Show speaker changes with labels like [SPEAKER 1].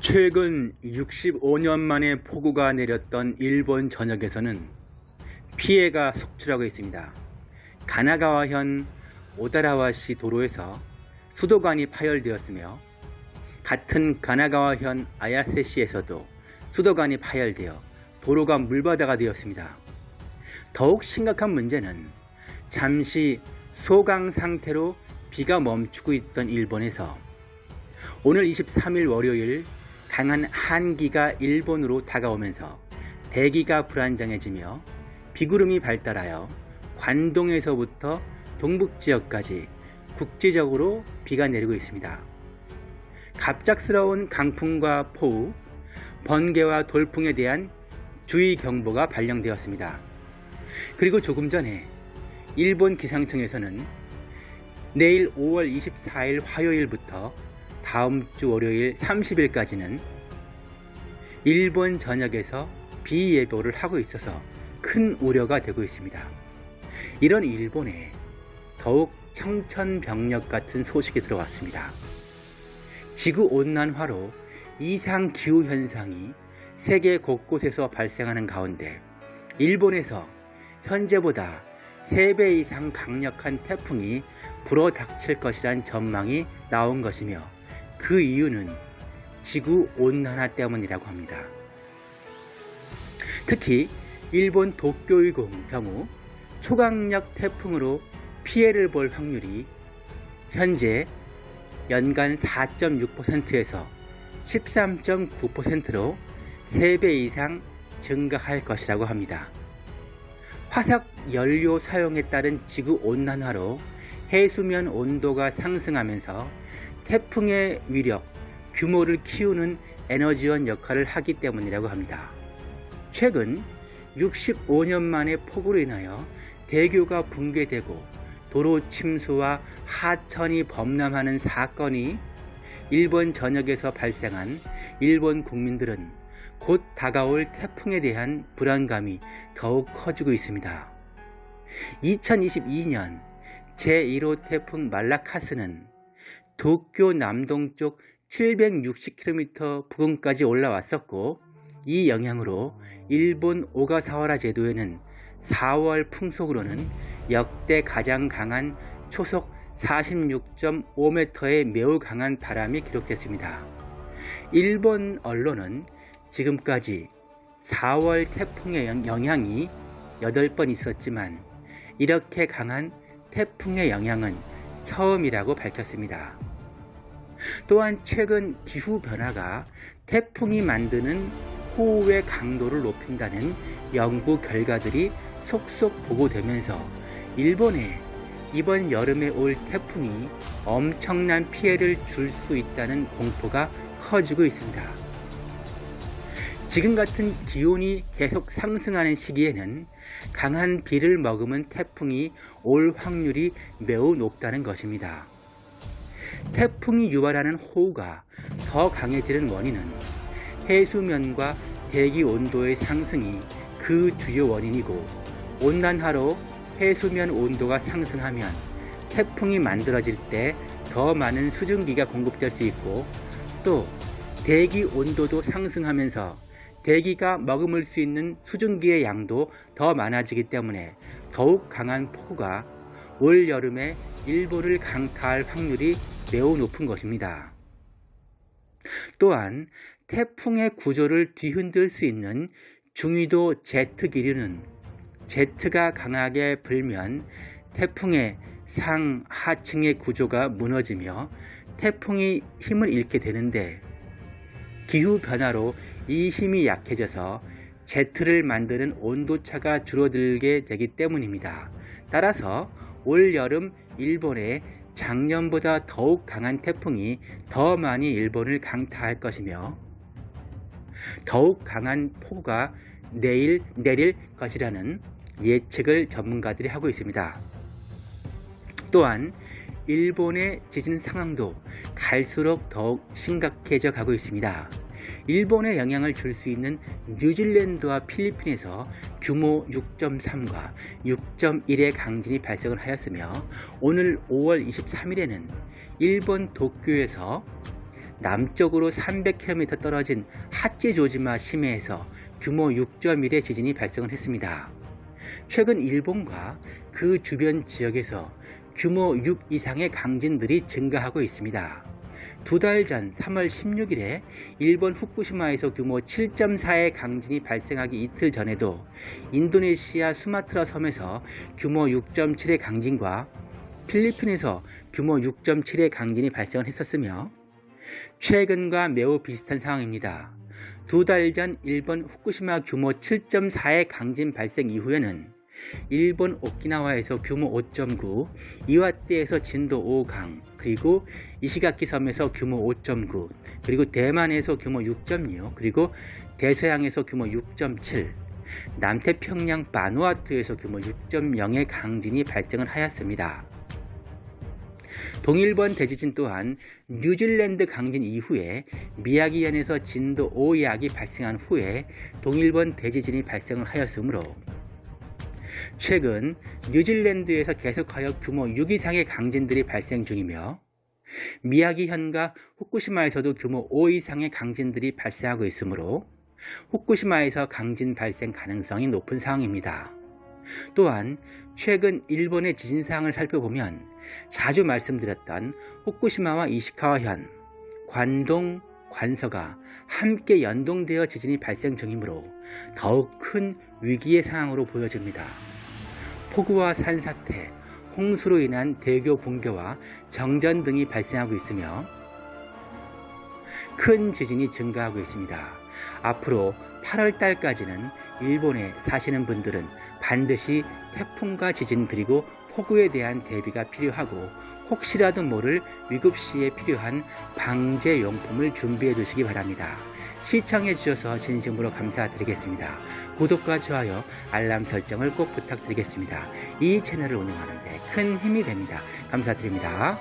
[SPEAKER 1] 최근 65년 만에 폭우가 내렸던 일본 전역에서는 피해가 속출하고 있습니다. 가나가와현 오다라와시 도로에서 수도관이 파열되었으며 같은 가나가와현 아야세시에서도 수도관이 파열되어 도로가 물바다가 되었습니다. 더욱 심각한 문제는 잠시 소강 상태로 비가 멈추고 있던 일본에서 오늘 23일 월요일 강한 한기가 일본으로 다가오면서 대기가 불안정해지며 비구름이 발달하여 관동에서부터 동북지역까지 국지적으로 비가 내리고 있습니다. 갑작스러운 강풍과 폭우, 번개와 돌풍에 대한 주의 경보가 발령되었습니다. 그리고 조금 전에 일본 기상청에서는 내일 5월 24일 화요일부터 다음 주 월요일 30일까지는 일본 전역에서 비 예보를 하고 있어서 큰 우려가 되고 있습니다. 이런 일본에 더욱 청천벽력 같은 소식이 들어왔습니다. 지구온난화로 이상 기후 현상이 세계 곳곳에서 발생하는 가운데 일본에서 현재보다 3배 이상 강력한 태풍이 불어닥칠 것이란 전망이 나온 것이며 그 이유는 지구 온난화 때문이라고 합니다. 특히 일본 도쿄의 경우 초강력 태풍으로 피해를 볼 확률이 현재 연간 4.6%에서 13.9%로 3배 이상 증가할 것이라고 합니다. 화석 연료 사용에 따른 지구 온난화로 해수면 온도가 상승하면서 태풍의 위력, 규모를 키우는 에너지원 역할을 하기 때문이라고 합니다. 최근 65년 만에 폭우로 인하여 대교가 붕괴되고 도로 침수와 하천이 범람하는 사건이 일본 전역에서 발생한 일본 국민들은 곧 다가올 태풍에 대한 불안감이 더욱 커지고 있습니다. 2022년 제1호 태풍 말라카스는 도쿄 남동쪽 760km 부근까지 올라왔었고 이 영향으로 일본 오가사와라 제도에는 4월 풍속으로는 역대 가장 강한 초속 46.5m의 매우 강한 바람이 기록됐습니다. 일본 언론은 지금까지 4월 태풍의 영향이 8번 있었지만 이렇게 강한 태풍의 영향은 처음이라고 밝혔습니다. 또한 최근 기후 변화가 태풍이 만드는 호우의 강도를 높인다는 연구 결과들이 속속 보고되면서 일본에 이번 여름에 올 태풍이 엄청난 피해를 줄 수 있다는 공포가 커지고 있습니다. 지금 같은 기온이 계속 상승하는 시기에는 강한 비를 머금은 태풍이 올 확률이 매우 높다는 것입니다. 태풍이 유발하는 호우가 더 강해지는 원인은 해수면과 대기 온도의 상승이 그 주요 원인이고 온난화로 해수면 온도가 상승하면 태풍이 만들어질 때 더 많은 수증기가 공급될 수 있고 또 대기 온도도 상승하면서 대기가 머금을 수 있는 수증기의 양도 더 많아지기 때문에 더욱 강한 폭우가 올 여름에 일본을 강타할 확률이 매우 높은 것입니다. 또한 태풍의 구조를 뒤흔들 수 있는 중위도 제트 기류는 제트가 강하게 불면 태풍의 상, 하층의 구조가 무너지며 태풍이 힘을 잃게 되는데 기후 변화로 이 힘이 약해져서 제트를 만드는 온도차가 줄어들게 되기 때문입니다. 따라서 올 여름 일본에 작년보다 더욱 강한 태풍이 더 많이 일본을 강타할 것이며 더욱 강한 폭우가 내일 내릴 것이라는 예측을 전문가들이 하고 있습니다. 또한 일본의 지진 상황도 갈수록 더욱 심각해져 가고 있습니다. 일본에 영향을 줄 수 있는 뉴질랜드와 필리핀에서 규모 6.3과 6.1의 강진이 발생을 하였으며 오늘 5월 23일에는 일본 도쿄에서 남쪽으로 300km 떨어진 하찌조지마 시메에서 규모 6.1의 지진이 발생을 했습니다. 최근 일본과 그 주변 지역에서 규모 6 이상의 강진들이 증가하고 있습니다. 두 달 전 3월 16일에 일본 후쿠시마에서 규모 7.4의 강진이 발생하기 이틀 전에도 인도네시아 수마트라 섬에서 규모 6.7의 강진과 필리핀에서 규모 6.7의 강진이 발생을 했었으며 최근과 매우 비슷한 상황입니다. 두 달 전 일본 후쿠시마 규모 7.4의 강진 발생 이후에는 일본 오키나와에서 규모 5.9, 이와떼에서 진도 5강, 그리고 이시가키 섬에서 규모 5.9, 그리고 대만에서 규모 6.6, 그리고 대서양에서 규모 6.7, 남태평양 바누아투에서 규모 6.0의 강진이 발생을 하였습니다. 동일본 대지진 또한 뉴질랜드 강진 이후에 미야기현에서 진도 5약이 발생한 후에 동일본 대지진이 발생을 하였으므로 최근 뉴질랜드에서 계속하여 규모 6 이상의 강진들이 발생 중이며 미야기현과 후쿠시마에서도 규모 5 이상의 강진들이 발생하고 있으므로 후쿠시마에서 강진 발생 가능성이 높은 상황입니다. 또한 최근 일본의 지진 사항을 살펴보면 자주 말씀드렸던 후쿠시마와 이시카와현, 관동, 관서가 함께 연동되어 지진이 발생 중이므로 더욱 큰 위기의 상황으로 보여집니다. 폭우와 산사태, 홍수로 인한 대교 붕괴와 정전 등이 발생하고 있으며 큰 지진이 증가하고 있습니다. 앞으로 8월 달까지는 일본에 사시는 분들은 반드시 태풍과 지진 그리고 폭우에 대한 대비가 필요하고 혹시라도 모를 위급시에 필요한 방제 용품을 준비해 두시기 바랍니다. 시청해 주셔서 진심으로 감사드리겠습니다. 구독과 좋아요, 알람 설정을 꼭 부탁드리겠습니다. 이 채널을 운영하는데 큰 힘이 됩니다. 감사드립니다.